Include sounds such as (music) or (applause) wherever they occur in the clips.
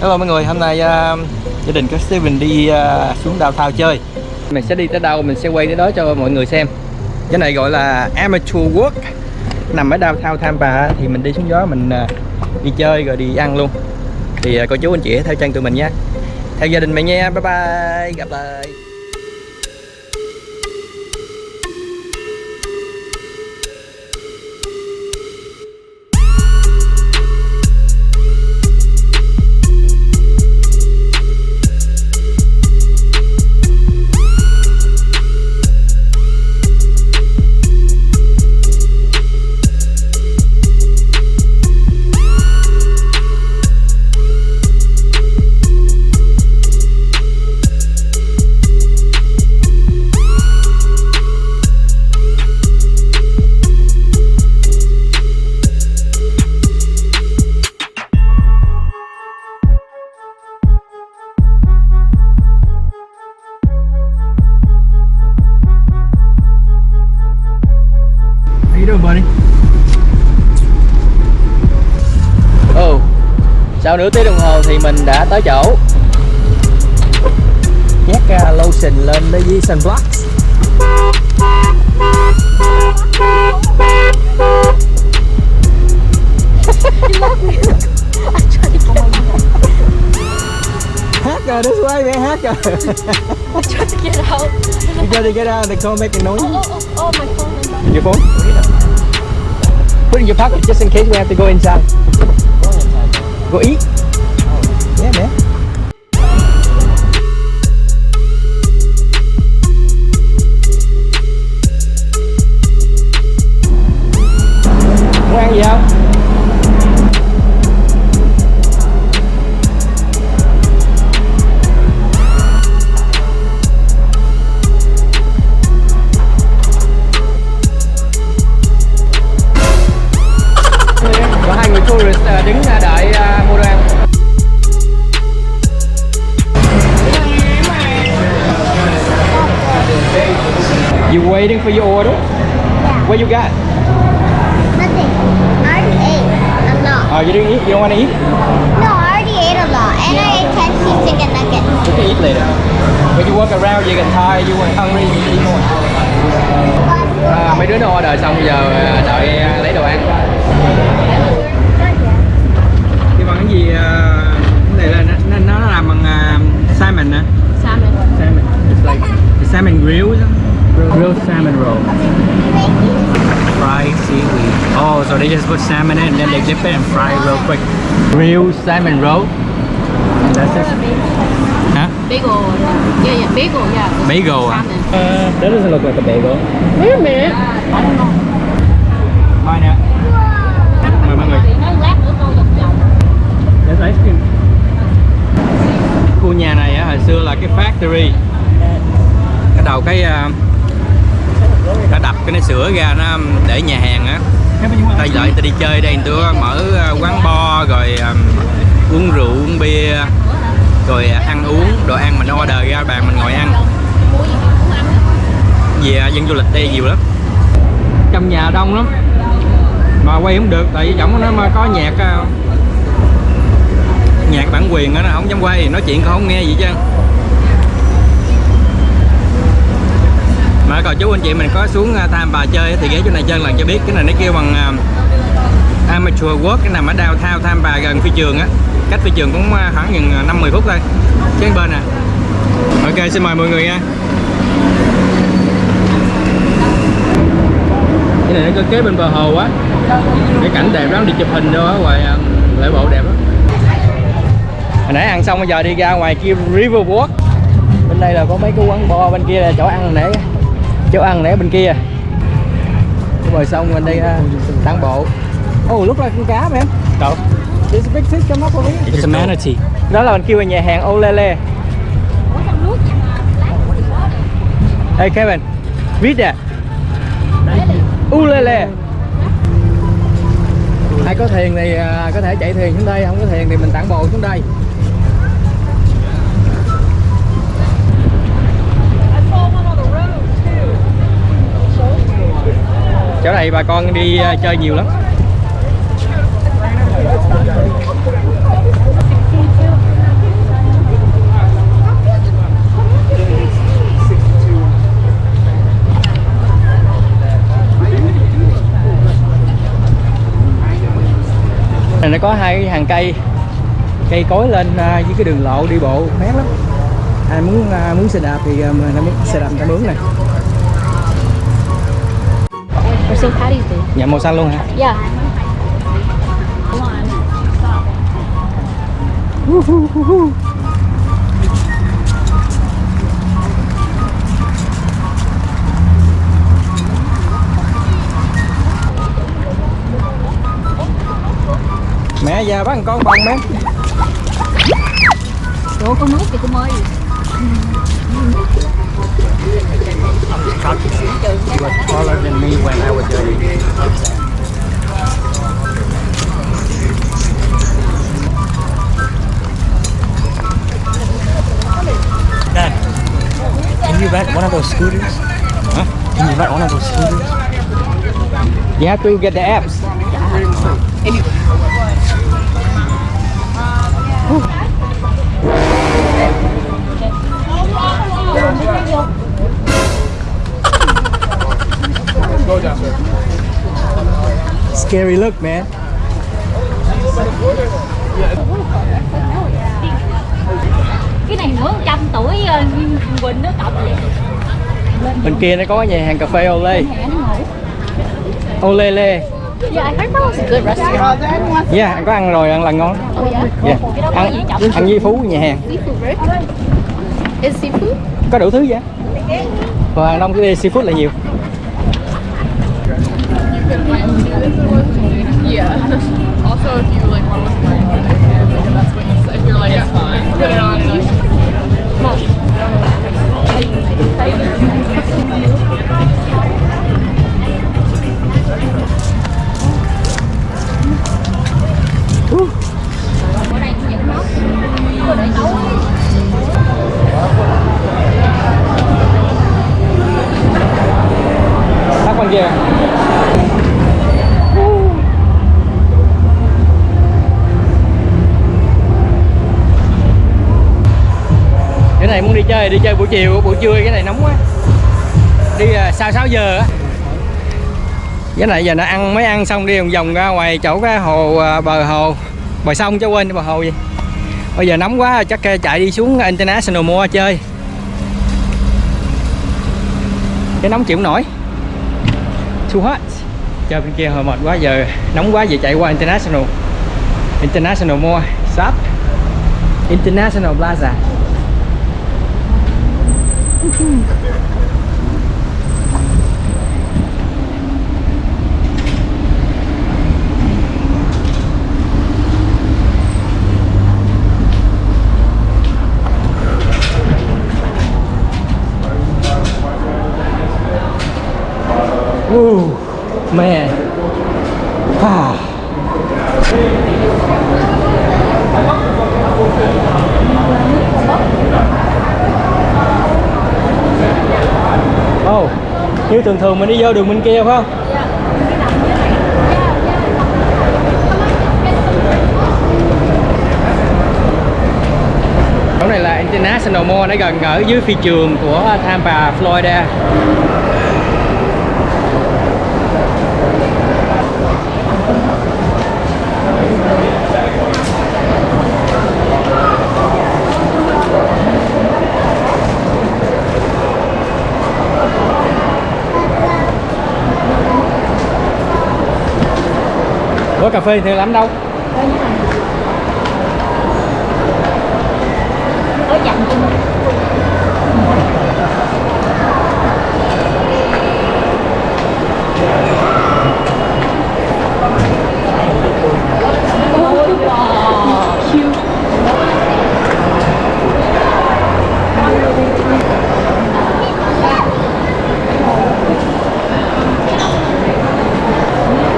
Hello mọi người, hôm nay uh, gia đình của Steven đi uh, xuống đào thao chơi. Mình sẽ đi tới đâu mình sẽ quay tới đó cho mọi người xem. Cái này gọi là Amateur Work. Nằm ở đào thao Tampa thì mình đi xuống gió mình uh, đi chơi rồi đi ăn luôn. Thì uh, cô chú anh chị theo chân tụi mình nha Theo gia đình mình nha, bye bye, gặp lại. Mình đã tới chỗ Nhét uh, lotion lên đây với sunblock Hát rồi, that's why man, hát rồi I tried to get out. You tried to get out, they can't make a noise Oh, oh, oh, oh, my phone. Your phone? Put it in your pocket just in case we have to go inside go inside. Go eat? Yeah, man. Waiting for your order? What you got? Nothing. I already ate a lot. Oh, you didn't eat? You don't want to eat? No, I already ate a lot. And I ate 10 piece chicken nuggets. You can eat later. When you walk around, you get tired, you want hungry, you eat more. À, mấy đứa nó order xong giờ ờ, đợi ờ, lấy đồ ăn. Cái bằng cái gì? ờ, cái này là nó, nó, nó làm bằng ờ, salmon hả? Salmon. Salmon. It's like the salmon grill. isn't Grilled salmon roll. Fried seaweed. Oh, so they just put salmon in and then they dip it and fry it real quick. Grilled salmon roll. And that's it. Huh? Bagel. Yeah, yeah, bagel, yeah. Bagel. Salmon. Uh, that doesn't look like a bagel. Wait a minute. I don't know. Mine nè. Mời mọi người. There's ice cream. Khu nhà này á, hồi xưa là cái factory. Cái đầu cái uh, ta đập cái nó sửa ra nó để nhà hàng á. Ta lại ta đi chơi đây tôi mở ờ, quán bar rồi um, uống rượu uống bia rồi ờ, ăn uống đồ ăn mình order ra bàn mình ngồi ăn. Vì dân du lịch đây nhiều lắm. Trong nhà đông lắm. Mà quay không được tại vì giọng nó mà có nhạc ờ, nhạc bản quyền á nó không dám quay nói chuyện cũng không nghe gì chứ mà còn chú anh chị mình có xuống à, tham Bà chơi thì ghé chỗ này chơi lần cho biết. Cái này nó kêu bằng uh, amateur work cái nằm ở downtown tham Bà gần phi trường á. Cách phi trường cũng à, khoảng gần năm mười phút thôi. Trên bên nè ok xin mời mọi người nha. Cái này nó kế bên bờ hồ á. Cái cảnh đẹp lắm đi chụp hình đâu á ngoài lễ bộ đẹp lắm. Hồi nãy ăn xong bây giờ đi ra ngoài kia river walk. Bên đây là có mấy cái quán bar bên kia là chỗ ăn nãy chỗ ăn nãy bên kia sông bên đây uh, tản bộ oh lúc là con cá mà em đâu There's a big fish come up over here. It's a manatee. Đó là mình kêu ở nhà hàng Olele. Hey Kevin, read that. Ulele. Ai có thuyền thì à, có thể chạy thuyền xuống đây, không có thuyền thì mình tản bộ xuống đây. chỗ này bà con đi ờ, chơi nhiều lắm. Này, nó có hai hàng cây. Cây cối lên ờ, dưới cái đường lộ đi bộ, mát lắm. Ai muốn ờ, muốn xe đạp thì mình muốn xe đạp ta mướn này. Or St. Patty's Day. nhà màu xanh luôn hả Yeah. mẹ già bắt con bông mẹ Ủa con nuốt kìa cô ơi. was taller than me when I was dirty. Dad, can you rent one of those scooters? Huh? Can you rent one of those scooters? You have to get the apps. Scary look, man. Cái này nữa trăm tuổi ờ, Quỳnh nó cộng vậy. Bên kia nó có nhà hàng cà phê ngủ. Ole le. Yeah, I heard that was a good restaurant. Yeah, anh có ăn rồi, ăn là ngon. Oh yeah. Yeah. Ăn, ăn với Phú nhà hàng. Seafood, right? Is seafood? Có đủ thứ vậy. Và hàng đông cái seafood là nhiều. Yeah. Also, if you like want to look more, that's what you say. If you're like, it's fine, put it on and like. Tắt con kia. Này muốn đi chơi đi chơi buổi chiều buổi trưa cái này nóng quá. Đi à, sau 6 giờ á. Cái này giờ nó ăn mới ăn xong đi vòng vòng ra ngoài chỗ cái hồ à, bờ hồ bờ sông chứ quên bờ hồ gì. Bây giờ nóng quá chắc à, chạy đi xuống International mua chơi. Cái nóng chịu nổi too hot chơi bên kia hồi mệt quá giờ nóng quá giờ chạy qua international international mua shop international plaza Ooh, man. Ah. Oh, như thường thường mình đi vô đường bên kia phải không? Chỗ này là International Mall, nó gần ở dưới phi trường của Tampa, Florida. Có cà phê thì lắm đâu? Ở dặn chung.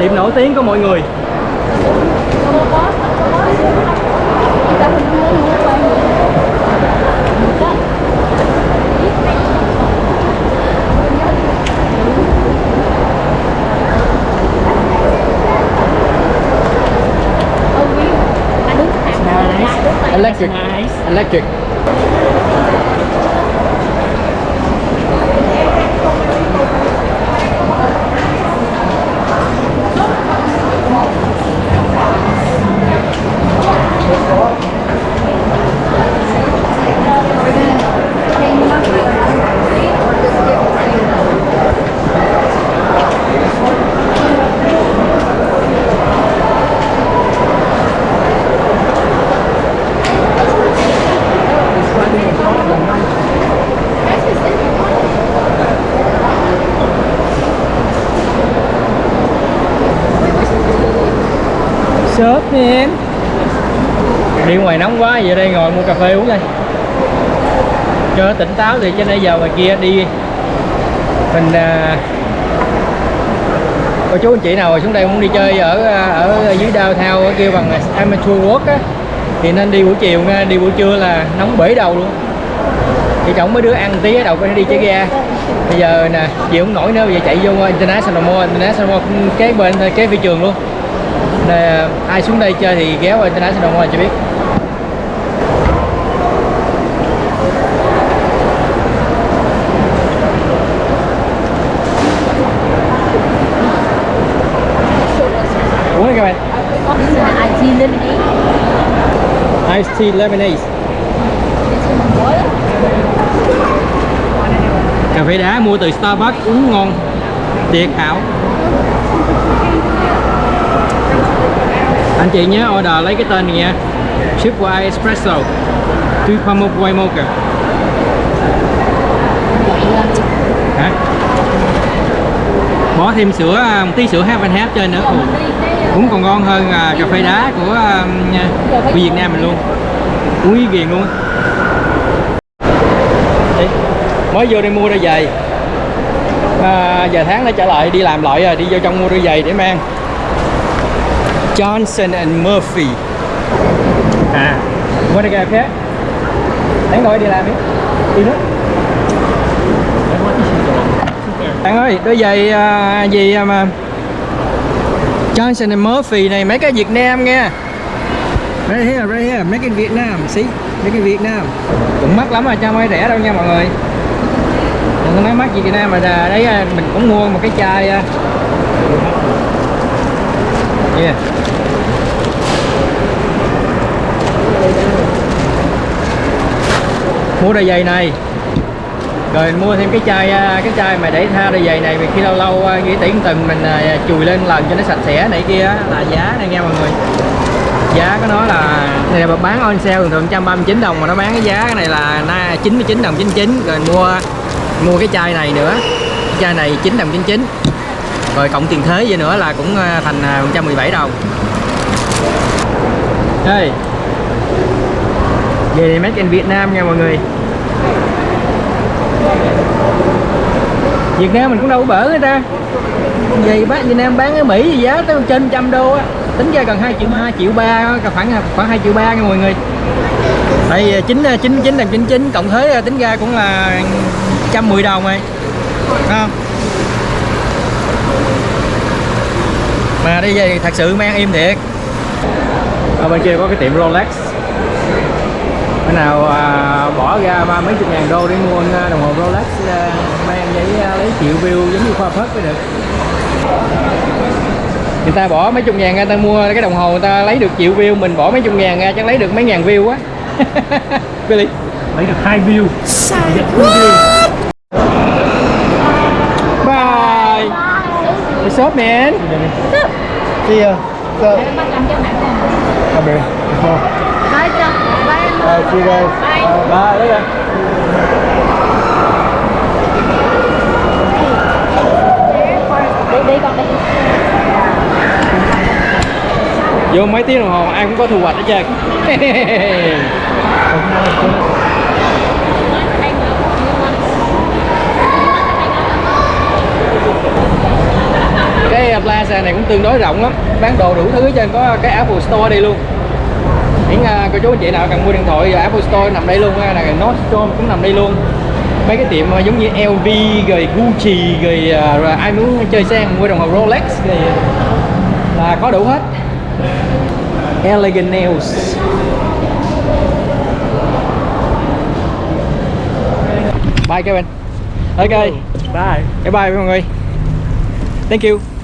Tiệm nổi tiếng của mọi người Electric. Electric man đi ngoài nóng quá giờ đây ngồi mua cà phê uống đây. Cho nó tỉnh táo thì cho nãy giờ ngoài kia đi. Mình à, cô chú anh chị nào xuống đây muốn đi chơi ở à, ở dưới đao thao kêu bằng amateur work á thì nên đi buổi chiều nha đi buổi trưa là nóng bể đầu luôn. Thì chồng mấy đứa ăn tí ở đầu có thể đi chơi ga bây giờ nè chịu không nổi nữa bây giờ chạy vô international mall international mall cái bên thôi, kế phi trường luôn nè ai xuống đây chơi thì ghé qua international mall cho biết. Uống đi các bạn. This is an IT lemonade. Iced tea lemonade. Cà phê đá mua từ Starbucks, uống ngon tuyệt hảo. Anh chị nhớ order lấy cái tên này nha. Ship I Espresso. Pha mốc White Mocha hả? Bỏ thêm sữa à, một tí sữa half and half trên nữa. Cũng còn ngon hơn à, cà phê đá của um, của Việt Nam mình luôn. Uống ý ghiền luôn á. Mới vô đây mua đôi giày à, giờ tháng đã trở lại đi làm lại rồi đi vô trong mua đôi giày để mang. Johnson and Murphy. À mua đôi giày khác. Đáng gọi đi làm đi. Đi nữa bạn ơi đôi giày à, gì mà Johnson and Murphy này mấy cái Việt Nam nghe. Right here, right here, make in Vietnam, see? Make in Vietnam. Cũng mắc lắm mà cho mấy rẻ đâu nha mọi người. Đừng có nói mắc gì Việt Nam mà đấy à, mình cũng mua một cái chai à. Yeah Mua đôi giày này. Rồi mua thêm cái chai à, cái chai mà để tha đôi giày này, vì khi lâu lâu à, nghĩ tiễn từng mình à, chùi lên lần cho nó sạch sẽ này kia là giá này nha mọi người. Giá của nó là, này là bán on sale thường thường 139 đồng mà nó bán cái giá cái này là na 99 đồng 99 rồi mua mua cái chai này nữa. Cái chai này 9 đồng 99 rồi cộng tiền thuế vậy nữa là cũng thành 117 đồng. Đây về này made in Việt Nam nha mọi người. Việt Nam mình cũng đâu có bỡ người ta. Vậy bác Việt Nam bán ở Mỹ thì giá tới trên trăm đô á. Tính ra gần 2 triệu 2 triệu 3 khoảng khoảng 2 triệu 3 nha mọi người. Đây 9 99 đồng 99 cộng thuế tính ra cũng là 110 đồng rồi. Thấy không? Mà đi về thật sự mang im thiệt. Ở bên kia có cái tiệm Rolex. Cái nào à, bỏ ra ba mấy chục ngàn đô để mua à, đồng hồ Rolex à, mang giấy à, lấy triệu view giống như khoa phất mới được. Người ta bỏ mấy chục ngàn ra ta mua cái đồng hồ người ta lấy được triệu view mình bỏ mấy chục ngàn ra chắc lấy được mấy ngàn view quá. (laughs) Billy? Lấy được hai view. bye. What's up man See ya. So, Bắt làm cho nặng không? come here. Bye cho. Bye. Bye, see you guys. Bye. ba đấy rồi vô mấy tiếng đồng hồ ai cũng có thu hoạch hết trơn cái plaza này cũng tương đối rộng lắm bán đồ đủ thứ trên trơn có cái Apple Store đây luôn những uh, cô chú anh chị nào cần mua điện thoại uh, Apple Store nằm đây luôn uh, là Nordstrom cũng nằm đây luôn. Mấy cái tiệm uh, giống như LV rồi Gucci rồi, rồi ai muốn chơi sang mua đồng hồ Rolex thì là có đủ hết. Elegant Nails. Bye Kevin. Ok. Bye. Bye bye mọi người. Thank you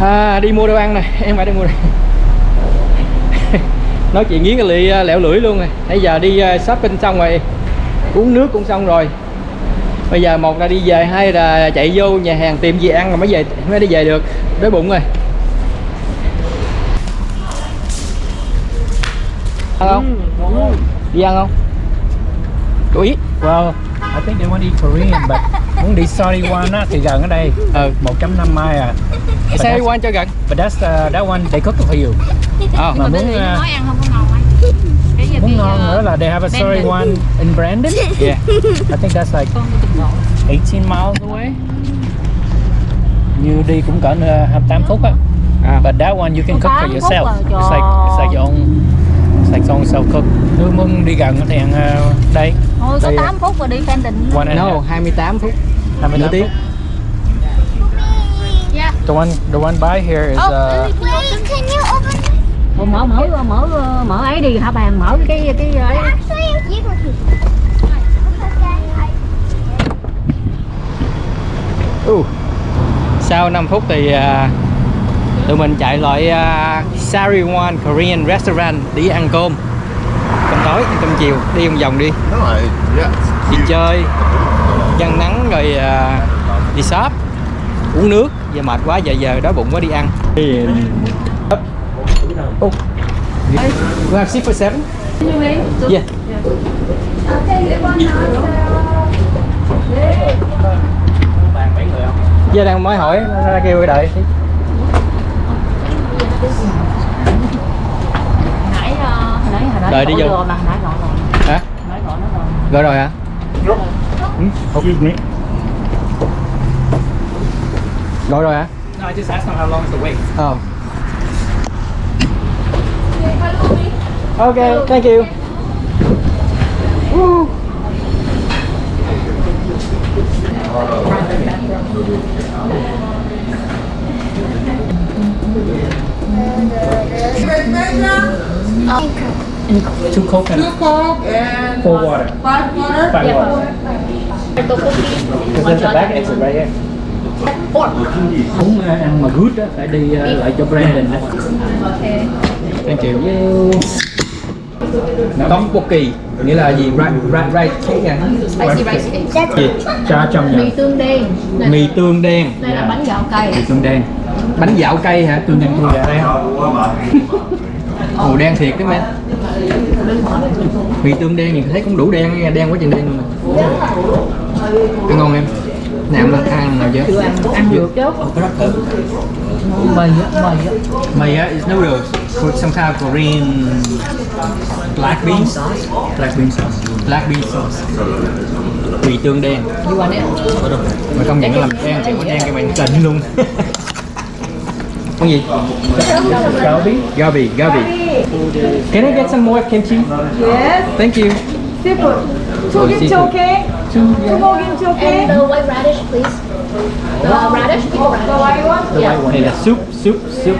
à, Đi mua đồ ăn nè (laughs) Em phải đi mua đây (laughs) Nói chuyện nghiến cái lị à, lẹo lưỡi luôn rồi Nãy giờ đi à, shopping xong rồi Uống nước cũng xong rồi. Bây giờ một là đi về Hai là chạy vô nhà hàng tìm gì ăn rồi mới về mới đi về được. Đói bụng rồi. Ăn không? Đi ăn không? Chú ý Well, I think they want to eat Korean but muốn đi Sariwan á thì gần ở đây. Ừ. 1.5 mile à. That's- quan cho gần. But that's uh, that one they cook it for you. Ờ. Mà muốn muốn uh, nói ăn không có ngon ấy cái giờ muốn ngon nữa là they have a Brandon. Sariwan in Brandon. (laughs) Yeah. I think that's like con từng bộ 18 miles away. Như đi cũng cỡ uh, 28 phút á. À. But that one you can cook for 28 yourself. à, It's like it's like your own your own self cook. Nếu muốn đi gần thì ăn uh, đây. thôi có Đây, 8 phút rồi đi and a No, half. 28 phút. 28 Nửa tiếng. phút. yeah The one the one by here is Oh, uh Wait, can you open? Ủa, mở mở mở mở ấy đi hả bàn mở cái cái ấy Uh. Sau 5 phút thì à, tụi mình chạy loại à, uh, Sariwan Korean Restaurant đi ăn cơm cơm tối cơm chiều đi vòng vòng đi đi chơi chân nắng rồi uh, đi shop uống nước giờ mệt quá giờ giờ đói bụng quá đi ăn à, oh. We have six for seven? Yeah. Giờ đang mới hỏi ra kêu đợi nãy ờ, nãy hồi nãy Đợi đi vô. rồi mà nãy gọi rồi Hả? nãy gọi nó rồi Gọi rồi hả? excuse me. Gọi rồi hả? No, I just asked them how long is the wait. Oh. Okay, thank you. Woo. Two coke and Coke and four water. five water. Five water. Because there's a back exit right here. Muốn uh, ăn mà good á phải đi uh, lại cho Brandon á. Thank you. Tteokbokki nghĩa là gì? Right, right, right cake à? spicy rice cake Gì? Cha trong nhà. mì tương đen Mì tương đen, đây là bánh gạo cay Mì tương đen. Bánh dạo cây hả? Tương đen chua gà đây Màu đen thiệt đó mẹ. Mì tương đen thì thấy cũng đủ đen nha, đen quá chừng đen luôn nè. Ăn ngon em. Nào ăn ăn nào chưa? ăn được chứ Mì á, mì á. Mì á, is noodles. For some kind of Korean black beans. black bean sauce. Black bean sauce. Mì tương đen. you want it Mà công nhận nó làm đen thì có đen cái mày trình luôn. (laughs) Con gì? Gabi. Gabi, Gabi. Can I get some more kimchi? Yes, Thank you. seafood. Two Oh, kimchi seafood. okay? Two more kimchi okay? and the white radish please the radish keep the The radish white one? The white one. Này là soup, soup, soup.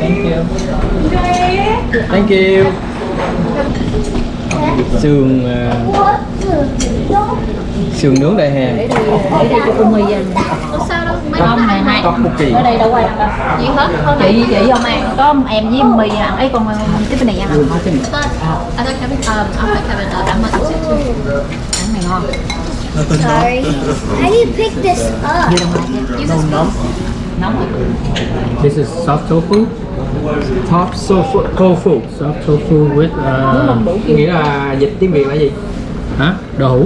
Thank you. Okay. Thank you. Sườn ờ, sườn nướng đại hàng. để đi để đi cho cô mì về có sao đâu không này hai Tteokbokki. ở đây đâu ai ăn đâu gì hết chị chị không ăn có em với mì ăn ấy còn cái bên này ăn không I thought Kevin, um, I'm not Kevin, I'm not sick too. ăn này ngon Sorry. How do you pick this up? nóng rồi This is soft tofu. Top tofu, tofu. Soft tofu with uh, Nghĩa là dịch tiếng Việt là gì? hả? Đậu hũ.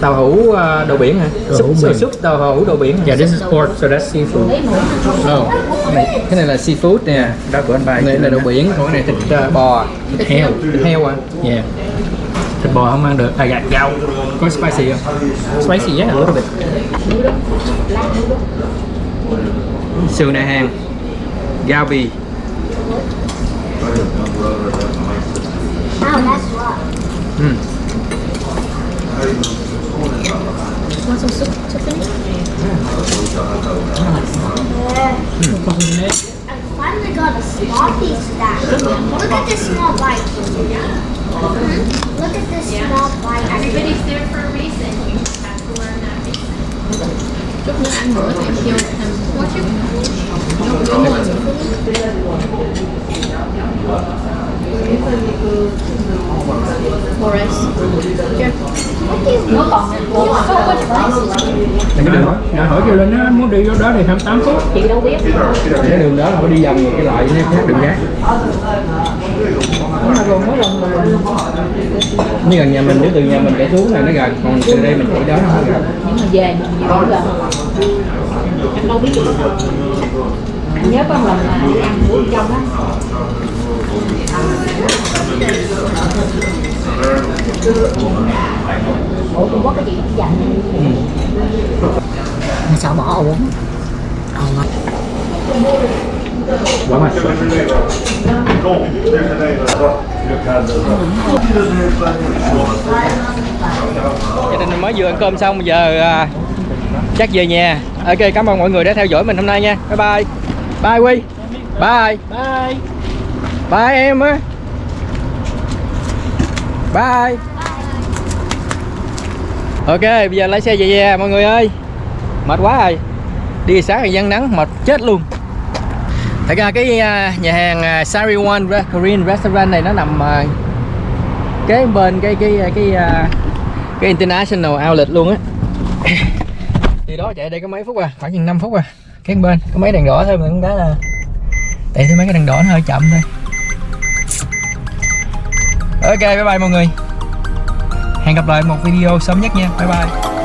Tàu hũ ờ, đồ biển hả? Đậu hũ Súp, biển. súp tàu hũ đồ biển? Yeah, this is pork, so that's seafood. Oh. Này, cái này là seafood nè. Đó của anh ba. Cái này là đồ biển, còn cái này thịt ờ, bò, Thịt heo. thịt heo à. Yeah. Thịt bò không ăn được. À gà gạo. Có spicy không? Spicy, yeah, a little bit. Sườn đại hàng. I finally got a small piece of that. Look at this small bite. Look at this small bite. Everybody's there for a reason. Chút nữa ăn nữa thì em kêu thêm quá it. More rice. Here. nó còn So much rice. Đừng có hỏi. Đã hỏi kêu lên nó muốn đi vô đó thì 28 phút. chị đâu biết Cái đường đó là phải đi vòng cái lại nha, khác đường khác. mà gần nó gần gần như gần nhà mình nếu từ nhà mình chạy xuống này nó gần còn từ đây mình chạy đó nó không gần. Nhưng mà về mình nhiều gần. Anh đâu biết được. Anh nhớ có một lần là đi ăn bữa trong đó ủa Trung Quốc cái gì cũng dành mình sợ bỏ uống quá mặt gia đình mình mới vừa ăn cơm xong giờ à, chắc về nhà. Ok cảm ơn mọi người đã theo dõi mình hôm nay nha. Bye bye. Bye quy bye. Bye. Bye em á. Bye. Ok bây giờ lái xe về nhà mọi người ơi. Mệt quá rồi. Đi sáng thì dân nắng mệt chết luôn thật ra cái à, nhà hàng à, Sariwan Korean Restaurant này nó nằm à, kế bên cái cái cái cái, cái International Outlet luôn á. Thì đó chạy đây có mấy phút à? Khoảng chừng 5 phút à. Cái bên có mấy đèn đỏ thôi mà cũng cái là tại thấy mấy cái đèn đỏ nó hơi chậm thôi. Ok bye bye mọi người. Hẹn gặp lại một video sớm nhất nha. Bye bye.